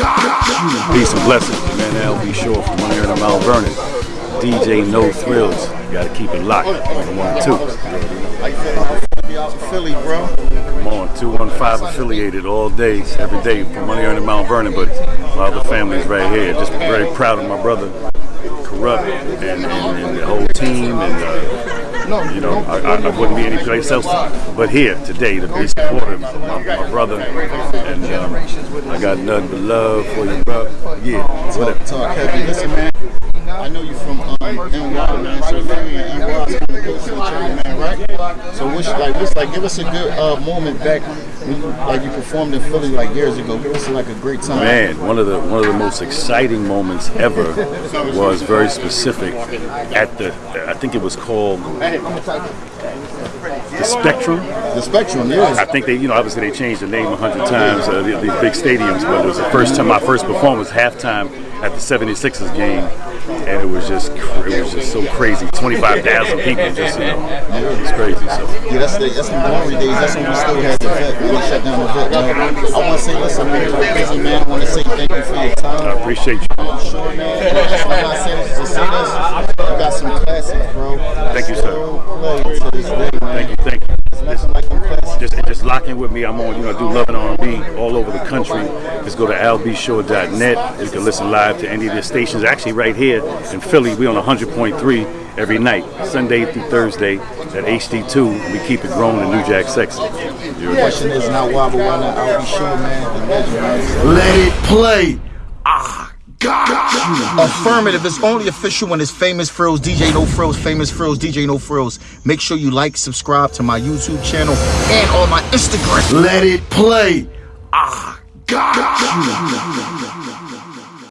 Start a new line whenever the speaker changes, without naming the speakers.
Peace and blessings, man. Al B. Sure from one here in Mount Vernon. DJ No Frills. You gotta keep it locked on one two.
Philly, bro.
I'm on 215 affiliated all day, every day from Money in Mount Vernon, but my other family's right here. Just very proud of my brother, Corrupt, and, and, and the whole team. And uh, you know, I, I, I wouldn't be any place else but here today to be supportive of my, my brother. And um, I got nothing but love for you, bro. Yeah, whatever.
Talk, talk heavy. Listen, man. I know you from NY, man. So Philly and kind of close to other, man, right? So like, what's like, give us a good uh, moment back when you, like you performed in Philly like years ago. Give us like a great time.
Man, one of the one of the most exciting moments ever was very specific at the I think it was called the Spectrum.
The Spectrum, yeah.
I think they, you know, obviously they changed the name a hundred times, uh, these big stadiums, but it was the first time, my first performance, halftime at the 76ers game, and it was just, it was just so crazy. 25,000 people, just, you know, it was crazy. So.
Yeah, that's the, that's the glory days. That's when we still had the vet, they shut down the vet. Man. I want to say, listen, man, you're a busy man. I want to say thank you for your time.
I appreciate you.
I'm sure, man. I'm not saying this to say this. You got some classics, bro.
Thank you, sir.
Still play to this day, man.
Thank you, thank you.
Nothing like them classics.
Just, just lock in with me. I'm on, you know, I do love and R&B all over the country. Just go to albsure.net. You can listen live to any of the stations. Actually, right here in Philly, we on 100.3 every night, Sunday through Thursday at HD2. We keep it growing in New Jack Sexy.
The question is not why, but why not? Al B. Sure, man. The legend, man.
Let it play. Ah, got
Affirmative. It's only official when it's Famous Frills, DJ No Frills, Famous Frills, DJ No Frills. Make sure you like, subscribe to my YouTube channel and on my Instagram.
Let it play. Ah, got